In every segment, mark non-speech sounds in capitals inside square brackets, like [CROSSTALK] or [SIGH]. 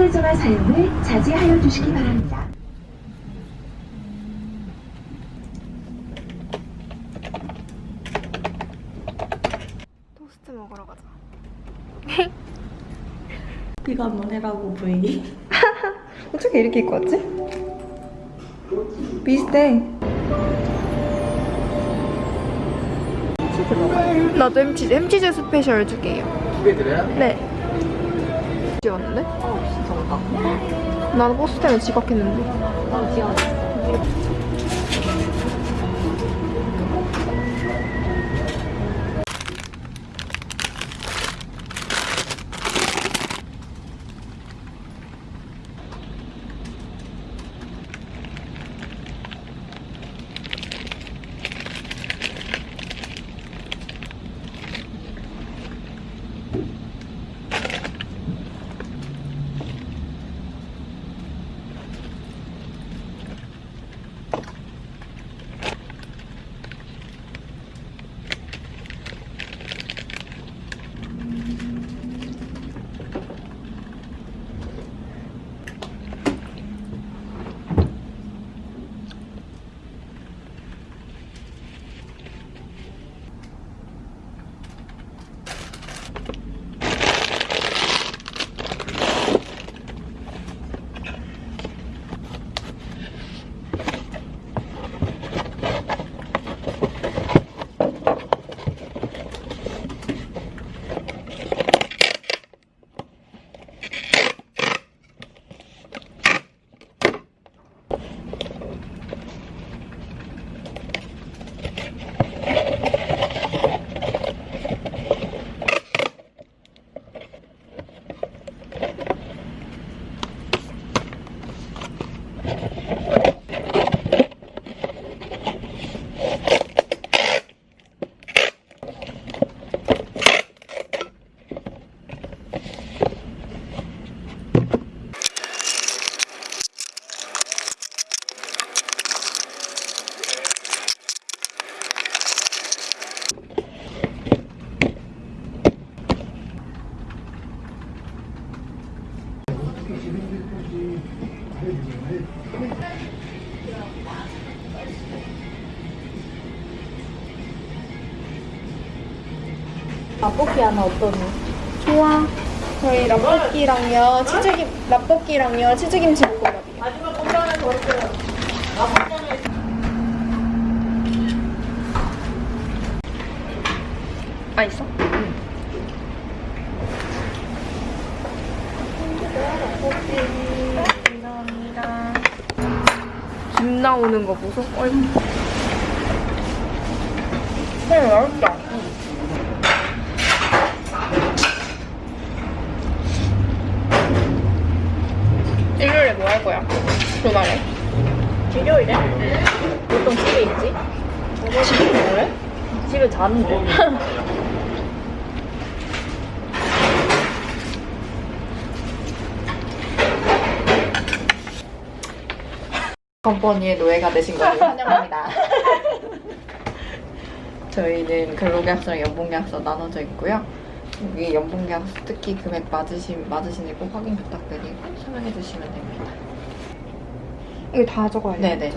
휴대전화 사용을 자제하여 주시기 바랍니다. 토스트 먹으러 가자. [LAUGHS] 이거 한번 해라고 부인이. [LAUGHS] 어떻게 이렇게 입고 왔지? 비슷해. 나도 햄치즈, 햄치즈 스페셜 두 개요. 두 개 드려요? 네. 지웠는데? 나는 버스 때문에 지각했는데. 맛볶이 하나 어떠니? 좋아. 저희 라볶이랑요, 치즈김, 라볶이랑요, 치즈김치 볶음밥이요. 마지막 공장에더 있어요. 맛있어? 감사합니다. 김 나오는 거 보소? 어이구. 네, 맛있다. 일요일에 뭐 할 거야? 주말에? 일요일에? 보통 집에 있지? 집에 뭐래? 집에 자는데. [LAUGHS] 컴퍼니의 노예가 되신 것을 환영합니다. [LAUGHS] 저희는 근로계약서랑 연봉계약서 나눠져 있고요. 여기 연봉계약서 특히 금액 맞으신, 맞으시니 꼭 확인 부탁드리고 설명해 주시면 됩니다. 이거 다 적어야 돼. 네네.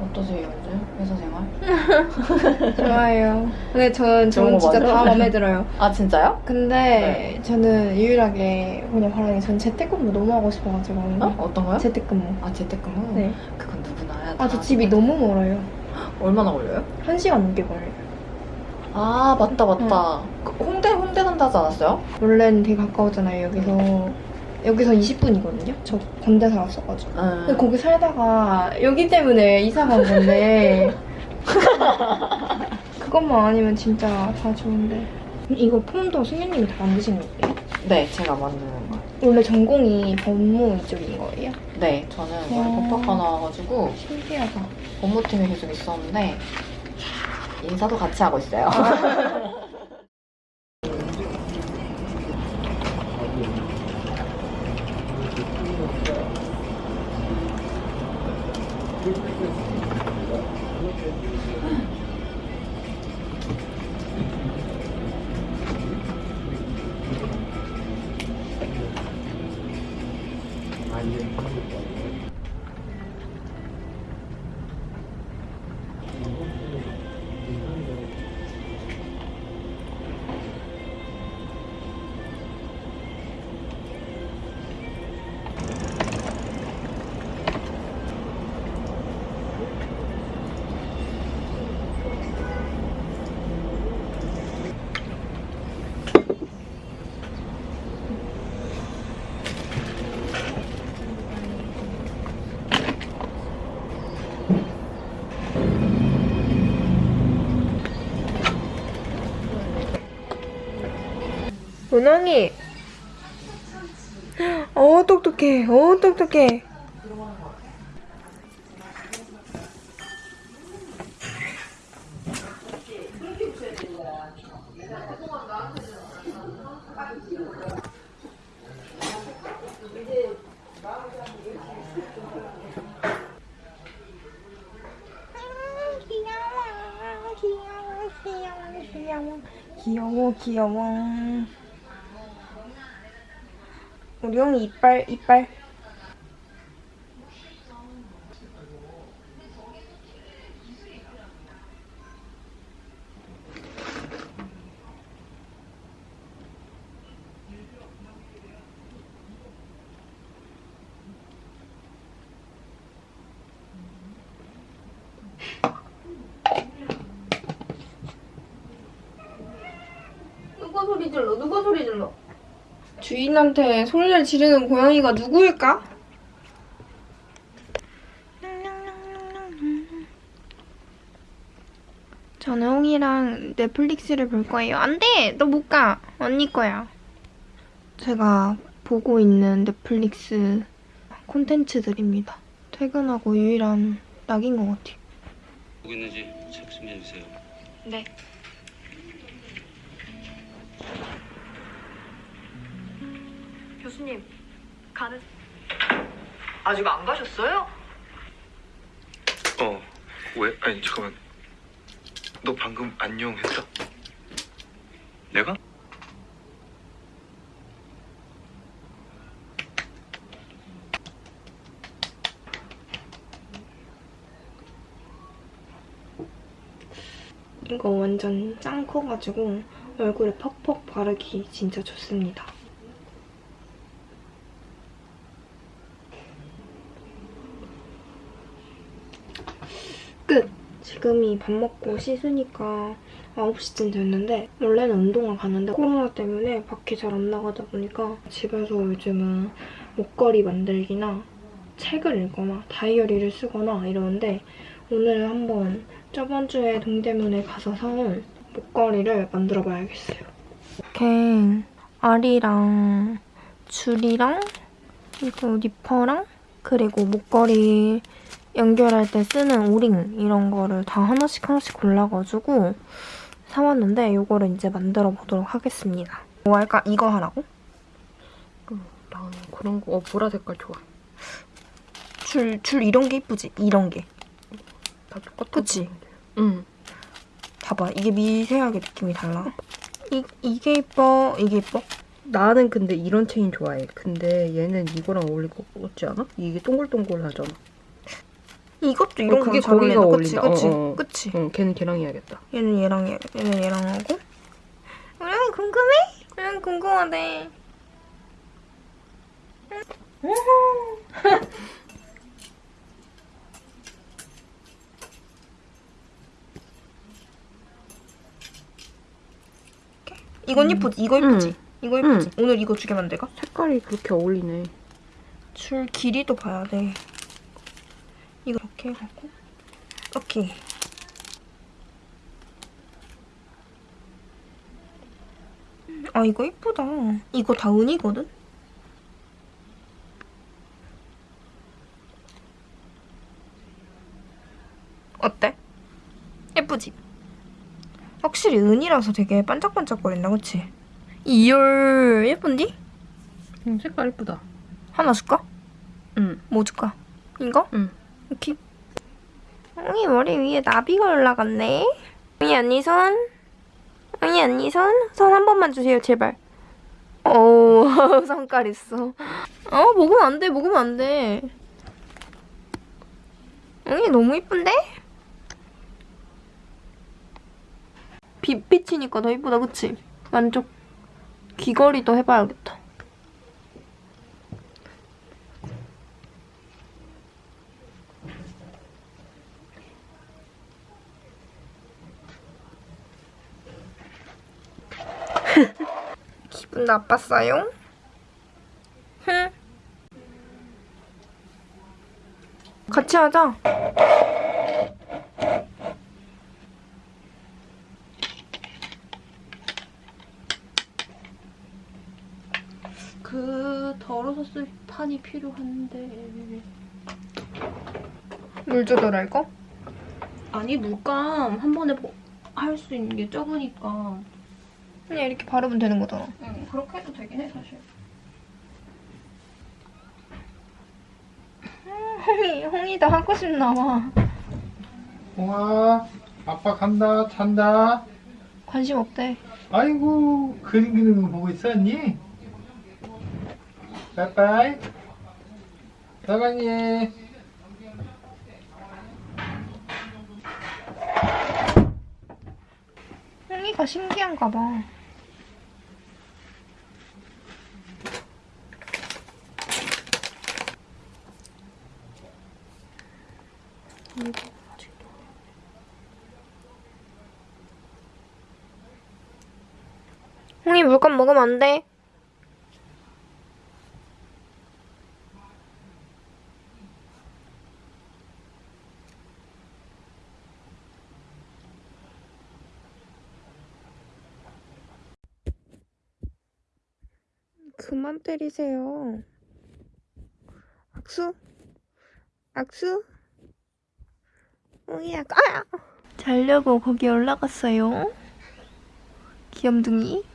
어떠세요, 요즘 회사 생활? [LAUGHS] 좋아요. 근데 전, 저는 진짜 맞아. 다 마음에 들어요. 아, 진짜요? 근데 저는 유일하게 그냥 바라는 게전 재택근무 너무 하고 싶어가지고. 어? 어떤 거요? 재택근무. 아, 재택근무? 네. 그건 누구나 해야 아, 저 집이 너무 멀어요. 얼마나 걸려요? 한 시간 넘게 걸려요. 아, 맞다, 맞다. 그 홍대, 홍대 산다 하지 않았어요? 원래는 되게 가까웠잖아요, 여기서. 여기서 20분이거든요? 저 건대 살았어가지고. 근데 응. 거기 살다가 여기 때문에 이사 간 건데. [LAUGHS] 그것만 아니면 진짜 다 좋은데. 이거 폼도 승현님이 다 만드신 거예요? 네, 제가 만드는 거. 원래 전공이 법무 이쪽인 거예요? 네, 저는 원래 와. 법학과 나와가지고 신기하다. 법무팀에 계속 있었는데 인사도 같이 하고 있어요. [LAUGHS] 은왕이. 어 똑똑해. 어 똑똑해. 귀여워. 귀여워. 우리 형 이 이빨 이빨. 누가 소리 질러? 누가 소리 질러 주인한테 소리를 지르는 고양이가 누구일까? 저는 홍이랑 넷플릭스를 볼 거예요. 안 돼! 너 못 가! 언니 거야. 제가 보고 있는 넷플릭스 콘텐츠들입니다. 퇴근하고 유일한 낙인 것 같아요. 보고 있는지 체크 좀 해주세요. 네. 교수님, 가는... 아직 안 가셨어요? 어, 왜? 아니, 잠깐만. 너 방금 안녕 했어? 내가? 이거 완전 짱 커가지고 얼굴에 퍽퍽 바르기 진짜 좋습니다. 지금이 밥 먹고 씻으니까 9시쯤 됐는데 원래는 운동을 가는데 코로나 때문에 밖에 잘 안 나가다 보니까 집에서 요즘은 목걸이 만들기나 책을 읽거나 다이어리를 쓰거나 이러는데 오늘 한번 저번 주에 동대문에 가서 사온 목걸이를 만들어 봐야겠어요. 이렇게 알이랑 줄이랑 그리고 니퍼랑 그리고 목걸이 연결할 때 쓰는 오링 이런 거를 다 하나씩 하나씩 골라가지고 사왔는데 이거를 이제 만들어 보도록 하겠습니다. 뭐 할까? 이거 하라고? 난 그런 거, 어, 보라 색깔 좋아. 줄, 줄 이런 게 이쁘지? 이런 게. 다 똑같아. 그치? 응. 봐봐. 이게 미세하게 느낌이 달라. 이, 이게 이뻐. 이게 이뻐. 나는 근데 이런 체인 좋아해. 근데 얘는 이거랑 어울릴 것 같지 않아? 이게 동글동글하잖아. 이것도 이런 어, 그게 거잘 어울린다. 거기가 그치? 어울린다. 그치? 어, 어. 그치? 응, 걔는 걔랑 해야겠다. 얘는 얘랑 얘, 얘는 얘랑 하고. 우영이 궁금해? 우영이 궁금하대. [LAUGHS] 이건 이쁘지? 이거 이쁘지? 이거 이쁘지? 오늘 이거 두 개 만들까? 색깔이 그렇게 어울리네. 줄 길이도 봐야 돼. 이렇게 해갖고 이렇게. 아 이거 이쁘다. 이거 다 은이거든? 어때? 예쁘지? 확실히 은이라서 되게 반짝반짝거린다, 그치? 이열 예쁜디? 응, 색깔 이쁘다. 하나 줄까? 응. 뭐 줄까? 이거? 응. 이렇게. 엉이 머리 위에 나비가 올라갔네. 엉이 언니 손. 엉이 언니 손. 손 한 번만 주세요, 제발. 어, 오, [LAUGHS] 성깔 있어. 어, 먹으면 안 돼, 먹으면 안 돼. 응, 너무 이쁜데? 빛 비치니까 더 이쁘다, 그치? 만족. 귀걸이도 해봐야겠다. 기분 나빴어요? 흥. 같이 하자. 그 덜어서 쓸 판이 필요한데 물 조절할까? 아니 물감 한 번에 할 수 있는 게 적으니까 그냥 이렇게 바르면 되는 거잖아 응 그렇게 해도 되긴 해 사실 홍이 홍이도 하고 싶나 봐 홍아, 아빠 간다, 잔다. 관심 없대 아이고, 그림 그리는 거 보고 있었니? 빠이빠이. 사랑해. 홍이가 신기한가 봐 먹으면 안 돼. 그만 때리세요. 악수? 악수? 홍이야, 아! 자려고 거기 올라갔어요. 귀염둥이.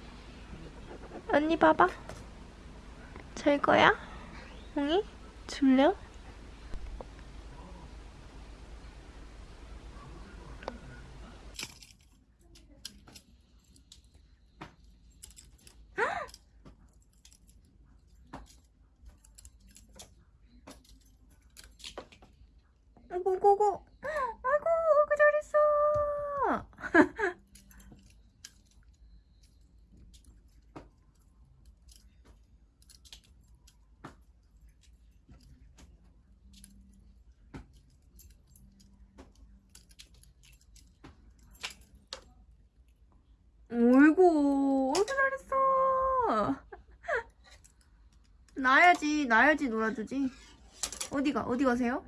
언니 봐봐. 잘 거야? 홍이? 줄려? 아이고, 아이고, 아이고. 아이고, 아이고, 잘했어. 어이구, 어이구 잘했어. 나야지, 나야지 놀아주지. 어디가, 어디 가세요?